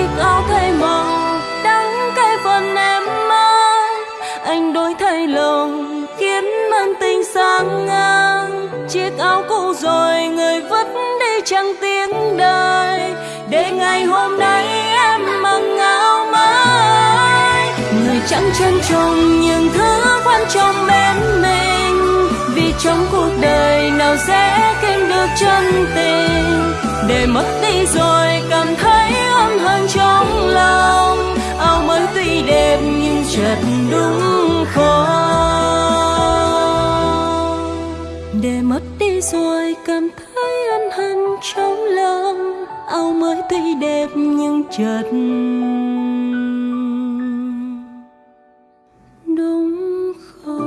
chiếc áo thay màu đắng cay phần em mang. Anh đổi thay lòng khiến mang tình sang ngang. Chiếc áo cũ rồi người vứt đi chẳng tiếng đời để ngày hôm nay em mặc áo mới người chẳng trân trọng những thứ quan trọng bên mình. Vì trong cuộc đời nào dễ kiếm được chân tình. Để mất đi rồi cảm thấy trong lòng, áo mới tuy đẹp nhưng chợt đúng khó để mất đi rồi cảm thấy ân hận trong lòng, áo mới tuy đẹp nhưng chợt đúng khó